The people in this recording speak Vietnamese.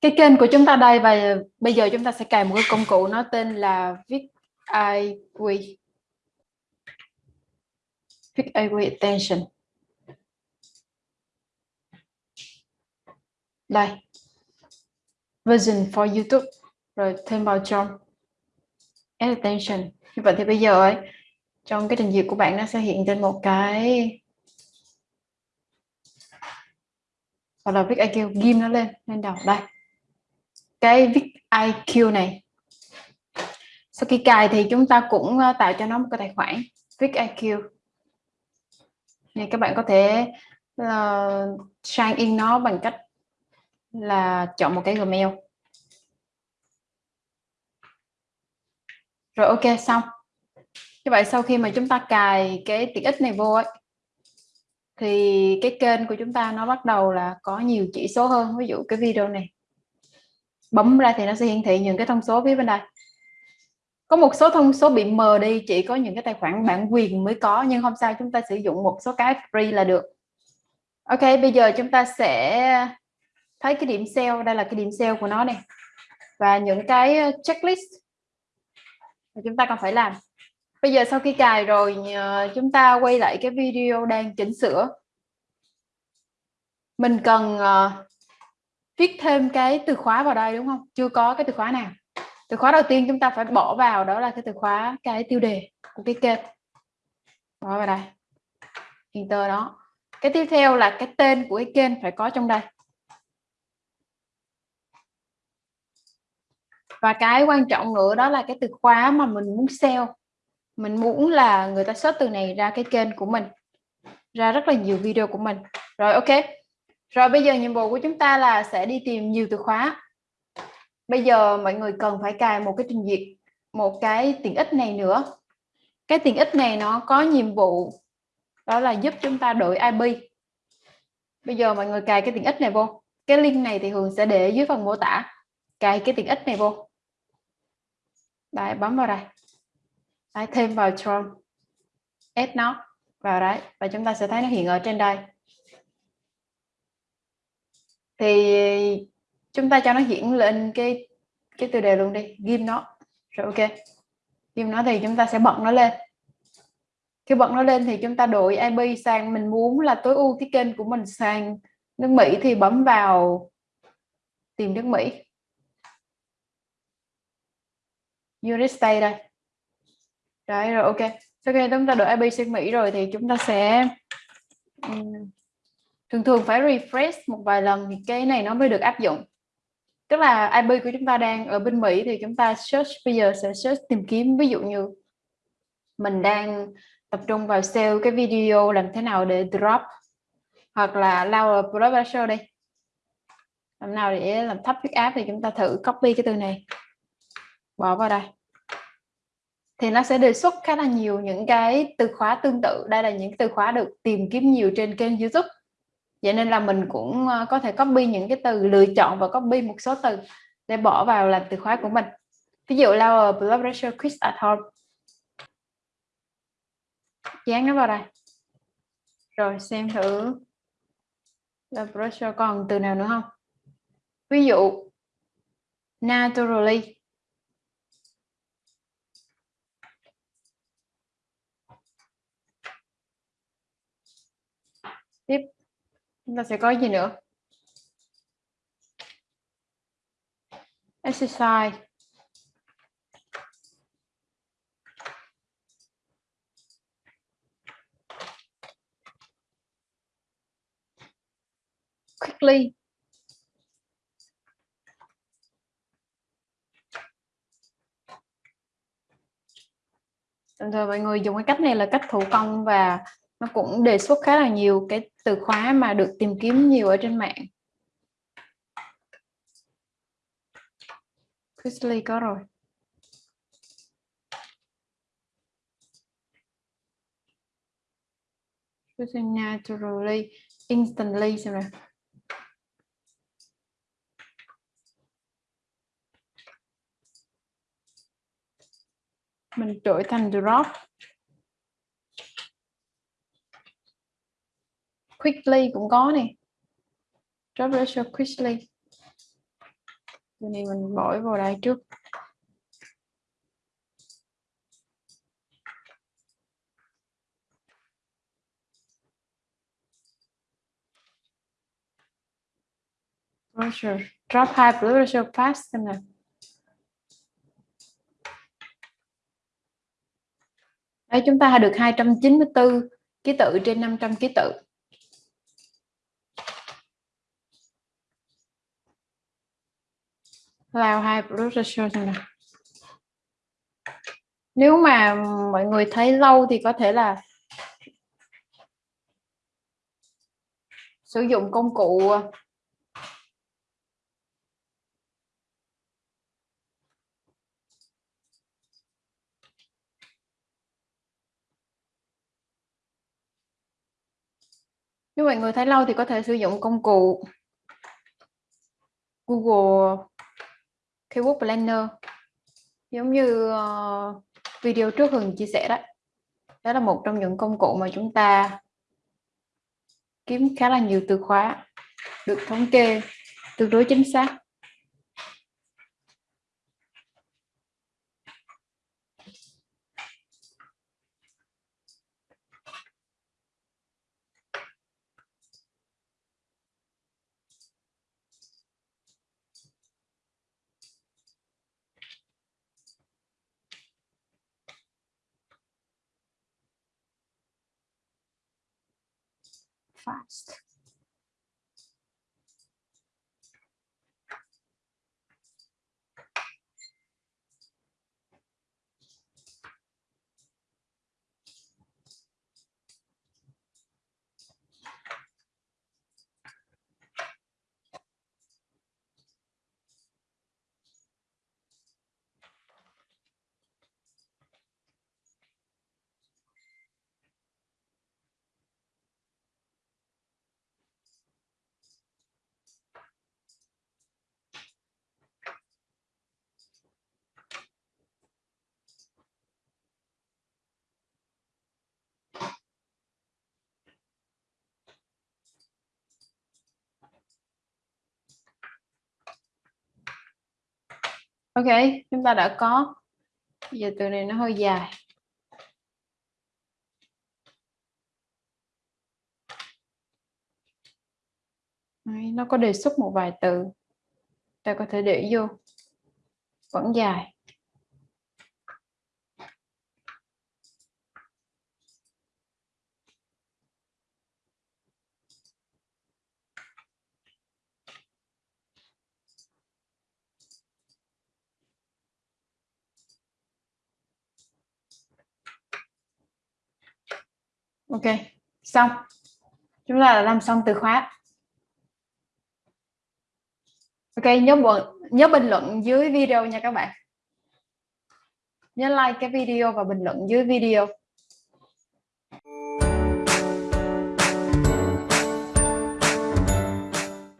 cái kênh của chúng ta đây và bây giờ chúng ta sẽ cài một cái công cụ nó tên là viết IQ viết IQ attention. Đây. Version for YouTube. Rồi thêm vào trong add attention. Như vậy thì bây giờ ấy, trong cái trình duyệt của bạn nó sẽ hiện trên một cái, hoặc là viết IQ ghim nó lên lên đầu. Đây cái viết IQ này. Sau khi cài thì chúng ta cũng ờ, tạo cho nó một cái tài khoản viết IQ thì các bạn có thể uh, sign in nó bằng cách là chọn một cái Gmail. Rồi ok xong. Như vậy sau khi mà chúng ta cài cái tiện ích này vô ấy thì cái kênh của chúng ta nó bắt đầu là có nhiều chỉ số hơn. Ví dụ cái video này bấm ra thì nó sẽ hiển thị những cái thông số phía bên đây. Có một số thông số bị mờ đi chỉ có những cái tài khoản bản quyền mới có nhưng không sao chúng ta sử dụng một số cái free là được. Ok bây giờ chúng ta sẽ thấy cái điểm sale. Đây là cái điểm sale của nó này và những cái ờ, checklist mà chúng ta còn phải làm. Bây giờ sau khi cài rồi ờ, chúng ta quay lại cái video đang chỉnh sửa. Mình cần uh, viết thêm cái từ khóa vào đây, đúng không? Chưa có cái từ khóa nào. Từ khóa đầu tiên chúng ta phải bỏ vào đó là cái từ khóa, cái tiêu đề của cái kênh. Bỏ vào đây. Enter đó. Cái tiếp theo là cái tên của cái kênh phải có trong đây. Và cái quan trọng nữa đó là cái từ khóa mà mình muốn sell. Mình muốn là người ta search từ này ra cái kênh của mình, ra rất là nhiều video của mình. Rồi, ok rồi bây giờ nhiệm vụ của chúng ta là sẽ đi tìm nhiều từ khóa. Bây giờ mọi người cần phải cài một cái trình duyệt một cái tiện ích này nữa. Cái tiện ích này nó có nhiệm vụ đó là giúp chúng ta đổi IP bây giờ mọi người cài cái tiện ích này vô. Cái link này thì Hường sẽ để dưới phần mô tả. Cài cái tiện ích này vô. Đây bấm vào đây. Đấy, thêm vào Chrome. Add nó vào đấy và chúng ta sẽ thấy nó hiện ở trên đây thì, chúng ta cho nó diễn lên cái cái tiêu đề luôn đi. Ghim nó. Rồi ok. Ghim nó thì chúng ta sẽ bật nó lên. Khi bật nó lên thì chúng ta đổi IP sang mình muốn là tối ưu cái kênh của mình sang nước Mỹ thì bấm vào tìm nước Mỹ. United States đây. Đấy, rồi ok. Sau khi chúng ta đổi IP sang Mỹ rồi thì chúng ta sẽ thường thường phải refresh một vài lần thì cái này nó mới được áp dụng. Tức là IP của chúng ta đang ở bên Mỹ thì chúng ta search, bây giờ sẽ search tìm kiếm. Ví dụ như mình đang tập trung vào sale cái video làm thế nào để drop hoặc là lower blood pressure đi. Làm nào để làm thấp huyết áp thì chúng ta thử copy cái từ này. Bỏ vào đây. Thì nó sẽ đề xuất khá là nhiều những cái từ khóa tương tự. Đây là những từ khóa được tìm kiếm nhiều trên kênh YouTube vậy nên là mình cũng ờ, có thể copy những cái từ, lựa chọn và copy một số từ để bỏ vào làm từ khóa của mình. Ví dụ lower ờ, blood pressure quiz at home. Dán nó vào đây. Rồi, xem thử blood pressure còn từ nào nữa không? Ví dụ, naturally tiếp chúng ta sẽ có gì nữa? Exercise. Quickly. Thường thường mọi người dùng cái cách này là cách thủ công và nó cũng đề xuất khá là nhiều cái từ khóa mà được tìm kiếm nhiều ở trên mạng. Chrisley có rồi. Naturally instantly xem nào. Mình đổi thành drop. Quickly cũng có nè. Drop ratio quickly từ này mình bỏ vào đây trước. Pressure. drop high blood pressure fast xem Đấy, chúng ta được 294 ký tự trên 500 ký tự. Lao hai brochure xem nào. Nếu mà mọi người thấy lâu thì có thể là sử dụng công cụ, nếu mọi người thấy lâu thì có thể sử dụng công cụ Google Keyword Planner. Giống như uh, video trước Hường chia sẻ đó đó là một trong những công cụ mà chúng ta kiếm khá là nhiều từ khóa được thống kê tương đối chính xác. Fast. Ok chúng ta đã có. Bây giờ từ này nó hơi dài. Đấy, nó có đề xuất một vài từ. Ta có thể để vô. Vẫn dài. Ok, xong. Chúng ta đã làm xong từ khóa. Ok, nhớ nhớ bình luận dưới video nha các bạn. Nhớ like cái video và bình luận dưới video.